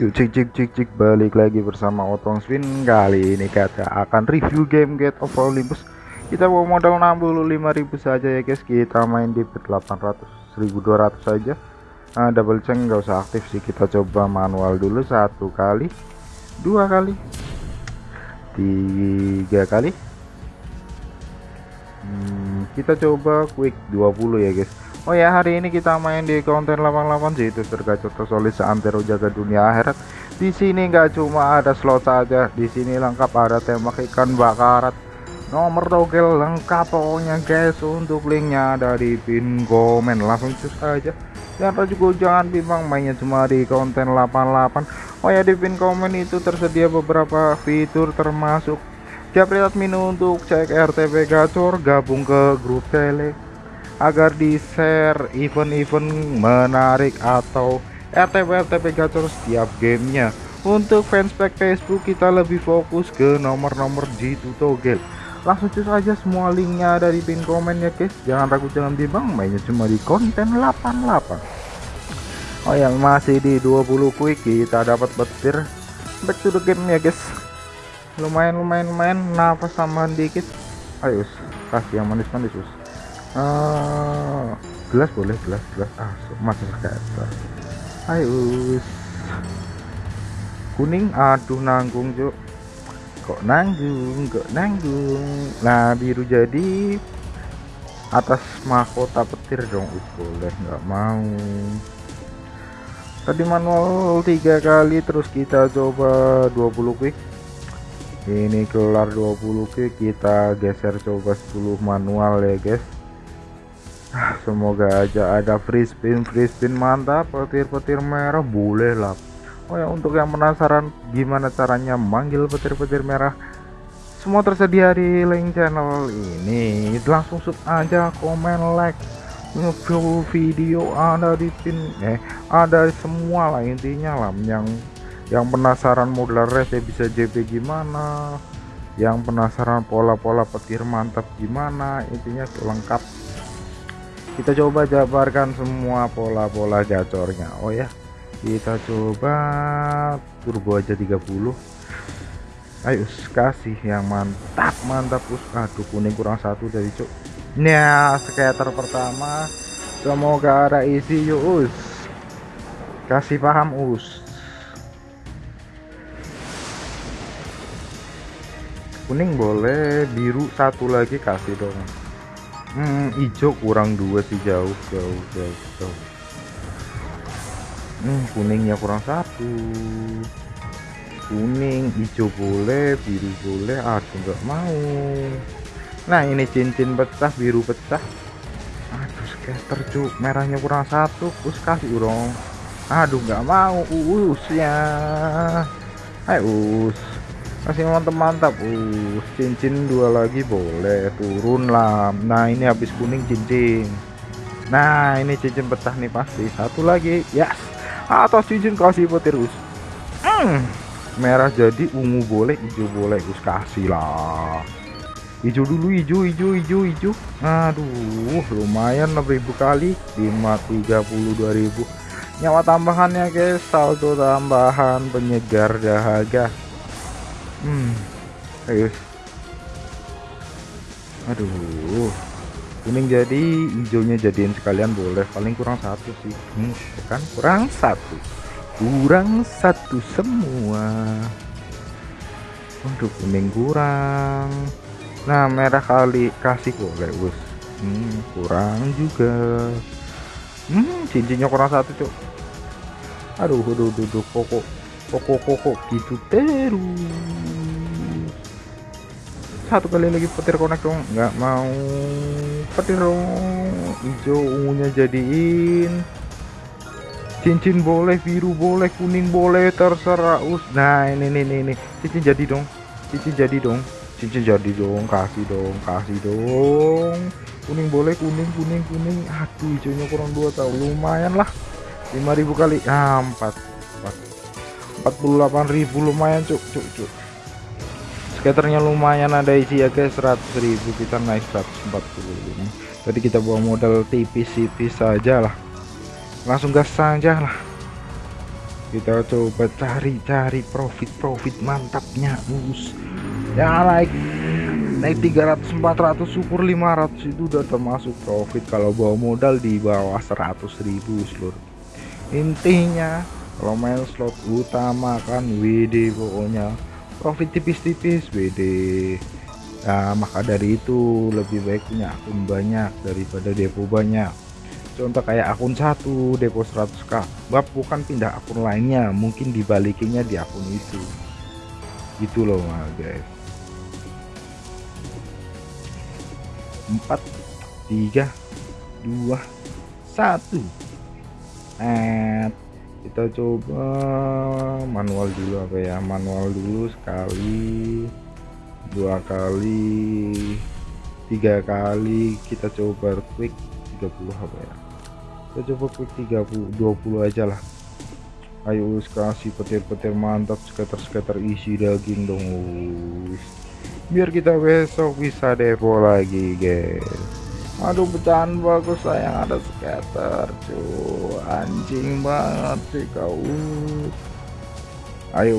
Yuk cik cik cik cik balik lagi bersama Otong Swin kali ini kita akan review game Gate of Olympus. Kita mau modal 65.000 saja ya guys. Kita main di 800 1200 saja nah, double check nggak usah aktif sih. Kita coba manual dulu satu kali dua kali tiga kali. Hmm, kita coba quick 20 ya guys Oh ya hari ini kita main di konten 88 sih itu tergacor solid seantero jaga dunia akhirat. Di sini nggak cuma ada slot saja, di sini lengkap ada tembak ikan bakarat. Nomor togel lengkap pokoknya guys. Untuk linknya ada di pin komen langsung cus aja. Dan juga jangan bimbang mainnya cuma di konten 88. Oh ya di pin komen itu tersedia beberapa fitur termasuk Japri admin untuk cek RTP gacor gabung ke grup tele agar di share event-event menarik atau RTP-RTP gacor setiap gamenya. Untuk fanspage Facebook kita lebih fokus ke nomor-nomor G2 togel. Langsung cus aja semua linknya ada di pin komen ya guys. Jangan ragu jangan bimbang mainnya cuma di konten 88 Oh yang masih di 20 quick kita dapat petir. Back to the game ya guys. Lumayan lumayan lumayan. Nafas tambahan dikit. Ayo kasih yang manis-manis uh, gelas boleh gelas gelas. Ah masih scatter ayo kuning aduh nanggung cuk. Kok nanggung kok nanggung? Nah biru jadi atas mahkota petir dong. Us boleh nggak mau. Tadi manual tiga kali terus kita coba 20 quick. Ini kelar 20 quick kita geser coba 10 manual ya guys semoga aja ada free spin free spin mantap petir-petir merah boleh lah. Oh ya untuk yang penasaran gimana caranya manggil petir-petir merah semua tersedia di link channel ini. Langsung sub aja komen like full video ada di pin eh ada semua lah intinya lah. Yang yang penasaran modal rese bisa JP gimana. Yang penasaran pola-pola petir mantap gimana. Intinya lengkap kita coba jabarkan semua pola-pola gacornya oh ya kita coba turbo aja 30 ayo kasih yang mantap mantap. Us aduh kuning kurang satu dari cuk. Nah skater pertama. Semoga ada isi yuk us. Kasih paham us. Kuning boleh biru satu lagi kasih dong hmm, hijau kurang dua sih jauh jauh jauh jauh. Hmm, kuningnya kurang satu. Kuning hijau boleh biru boleh aduh nggak mau. Nah ini cincin pecah biru pecah. Aduh scatter cuk. Merahnya kurang satu terus kasih dong aduh nggak mau us ya. Ayo us masih mantap mantap uh cincin dua lagi boleh turun lah. Nah ini habis kuning cincin. Nah ini cincin petah nih pasti. Satu lagi yes. Atas cincin kasih petir us. Hmm, merah jadi ungu boleh hijau boleh us. Kasih lah. Hijau dulu hijau hijau hijau hijau. Aduh lumayan 6000 kali. 532.000 nyawa tambahannya guys. Saldo tambahan penyegar dahaga hmm. Ayo. Aduh. Kuning jadi hijaunya jadiin sekalian boleh. Paling kurang satu sih. Hmm, kan? Kurang satu. Kurang satu semua. Untuk kuning kurang. Nah merah kali kasih boleh bos hmm, kurang juga. Hmm, cincinnya kurang satu cok aduh aduh aduh, aduh pokok pokok gitu terus satu kali lagi petir connect dong nggak mau. Petir dong hijau ungunya jadiin. Cincin boleh biru boleh kuning boleh terserah us. Nah ini ini ini cincin jadi dong cincin jadi dong cincin jadi dong kasih dong kasih dong. Kuning boleh kuning kuning kuning. Aduh hijaunya kurang dua tahu lumayan lah. 5000 kali ah 4 4 48.000 lumayan cuk cuk cuk skaternya lumayan ada isi ya guys. 100.000 kita naik 145 jadi kita bawa modal tipis-tipis saja lah langsung gas saja lah kita coba cari-cari profit-profit mantapnya us ya naik. Naik 300 400 syukur 500 itu udah termasuk profit. Kalau bawa modal di bawah 100.000 seluruh intinya kalau main slot utama kan WD pokoknya profit tipis-tipis WD Nah maka dari itu lebih baik punya akun banyak daripada depo banyak. Contoh kayak akun satu depo 100k bab bukan pindah akun lainnya mungkin dibalikinya di akun itu. Gitu loh mah guys. 4 3 2 1 eh kita coba manual dulu apa ya? Manual dulu sekali dua kali tiga kali. Kita coba quick 30 apa ya? Kita coba quick 30 20 aja lah. Ayo kasih petir-petir mantap skater-skater isi daging dong biar kita besok bisa depo lagi guys aduh pecahan bagus sayang ada skater cuy. Anjing banget sih kau ayo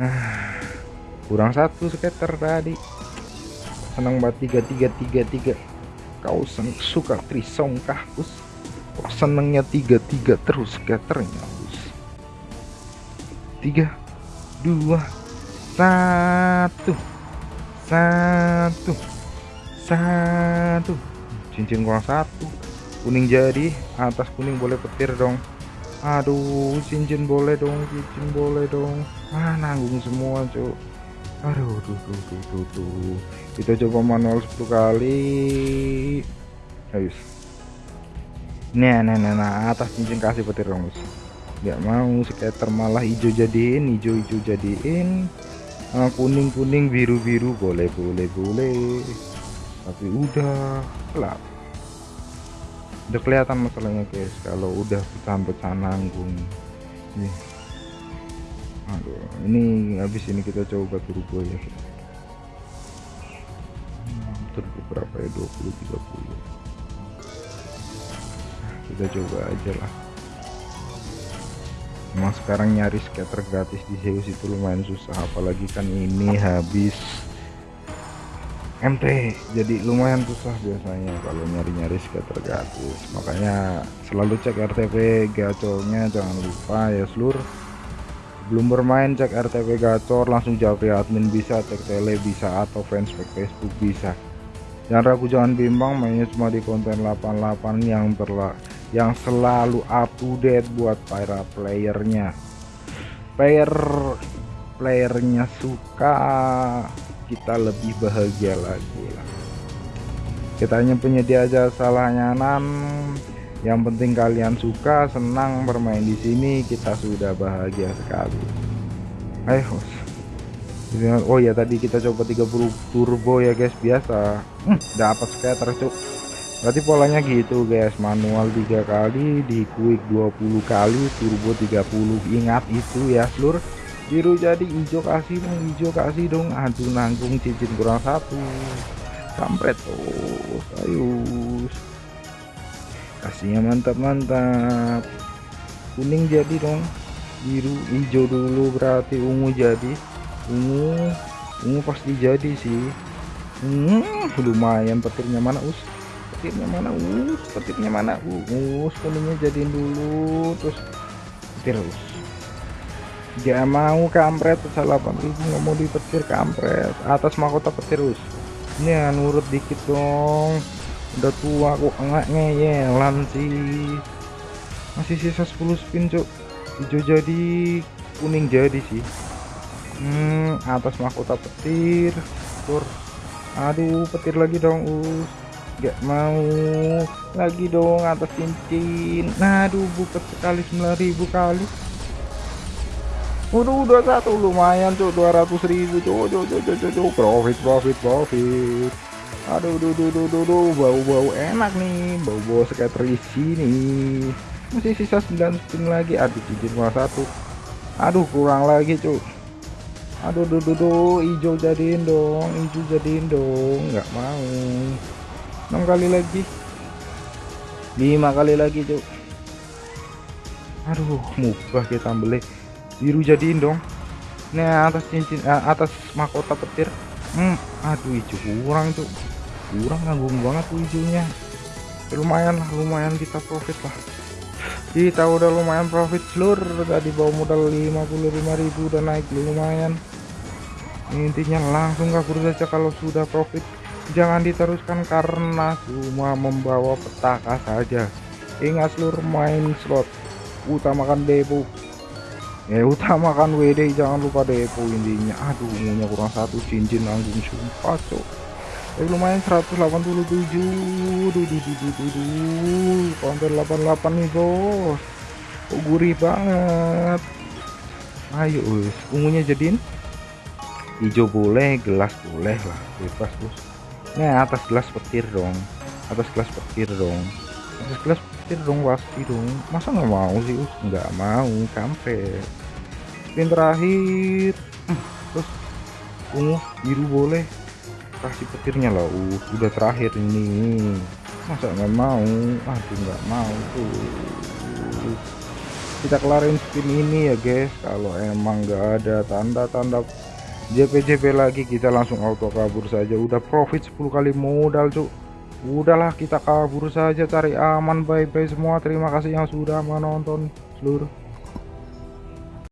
kurang satu skater tadi. Senang banget. Tiga tiga tiga tiga. Kau suka trisong kah us. Kok senengnya tiga tiga terus skaternya us. Tiga dua satu. Satu satu. Cincin kurang satu. Kuning jadi. Atas kuning boleh petir dong. Aduh cincin boleh dong cincin boleh dong. Ah nanggung semua cuk. Aduh tuh tuh tuh tuh tuh kita coba manual 10 kali. Ayo nah nah nah, nah. Atas cincin kasih petir dong nggak mau skater malah hijau jadiin hijau hijau jadiin. Ah, kuning kuning biru biru boleh boleh boleh tapi udah gelap udah kelihatan masalahnya guys kalau udah pecahan-pecahan nanggung. Nih. Aduh ini habis ini kita coba turbo ya. Hmm, turbo berapa ya? 20 30 kita coba aja lah. Emang sekarang nyari scatter gratis di Zeus itu lumayan susah apalagi kan ini habis MT jadi lumayan susah biasanya kalau nyari-nyari skater gratis. Makanya selalu cek RTP gacornya jangan lupa ya seluruh belum bermain cek RTP gacor langsung japri admin bisa cek tele bisa atau fanspage Facebook bisa. Jangan ragu jangan bimbang mainnya cuma di konten 88 yang berla yang selalu up to date buat para playernya. Player playernya suka kita lebih bahagia lagi lah. Kita hanya penyedia jasa layanan yang penting kalian suka senang bermain di sini kita sudah bahagia sekali. Ayo oh ya tadi kita coba 30 turbo ya guys. Biasa. Hmm, dapat scatter cuk. Berarti polanya gitu guys. Manual tiga kali di quick 20 kali turbo 30 ingat itu ya seluruh biru jadi hijau kasih dong hijau kasih dong. Aduh nanggung cincin kurang satu. Kampret terus ayo kasihnya mantap mantap kuning jadi dong. Biru hijau dulu berarti ungu jadi. Ungu ungu pasti jadi sih. Hmm, lumayan petirnya mana us? Petirnya mana us? Petirnya mana us? Kuningnya jadiin dulu terus petir us dia mau kampret salah 8000 nggak mau dipetir kampret. Atas mahkota petir us ini nurut dikit dong. Udah tua kok enggak ngeyelan sih. Masih sisa 10 spin cuk. Hijau jadi kuning jadi sih. Hmm atas mahkota petir. Tur. Aduh petir lagi dong us. Gak mau lagi dong atas cincin. Nah aduh buka sekali 9000 kali Udah satu lumayan tuh 200 ribu tuh tuh tuh tuh tuh profit profit profit. Aduh duh duh duh duh, duh. bau bau enak nih. Bau bau skater isi nih. Masih sisa 9 spin lagi. Aduh cincin cuma satu. Aduh kurang lagi cuy aduh duh duh duh. Hijau jadiin dong. Hijau jadiin dong. Nggak mau. Enam kali lagi. Lima kali lagi cuk. Aduh mubah kita beli biru jadiin dong. Nah atas cincin eh, atas mahkota petir. Hmm aduh hijau kurang tuh kurang nganggung banget tuh hijaunya. Ya, lumayan lah lumayan kita profit lah. Kita udah lumayan profit seluruh tadi bawa modal 55.000 dan naik lumayan. Intinya langsung kabur saja kalau sudah profit jangan diteruskan karena cuma membawa petaka saja. Ingat seluruh main slot. Utamakan depo ya utamakan WD jangan lupa depo intinya. Aduh umumnya kurang satu cincin nanggung sumpah cok. Eh, lumayan 187 duh, duh, duh, duh, duh, duh. counter 88 nih bos. Oh, gurih banget. Ayo us ungunya jadiin? Hijau boleh gelas boleh lah. Bebas bos. Nah atas gelas petir dong. Atas gelas petir dong. Atas gelas petir dong pasti dong. Masa nggak mau sih us? Nggak mau kampret spin terakhir. Terus ungu biru boleh. Kasih petirnya lah. Uh udah terakhir ini. Masa nggak mau? Aduh nggak mau tuh. Kita kelarin spin ini ya guys. Kalau emang nggak ada tanda-tanda JP-JP lagi kita langsung auto kabur saja. Udah profit 10 kali modal cuk. Udahlah kita kabur saja. Cari aman bye bye semua. Terima kasih yang sudah menonton seluruh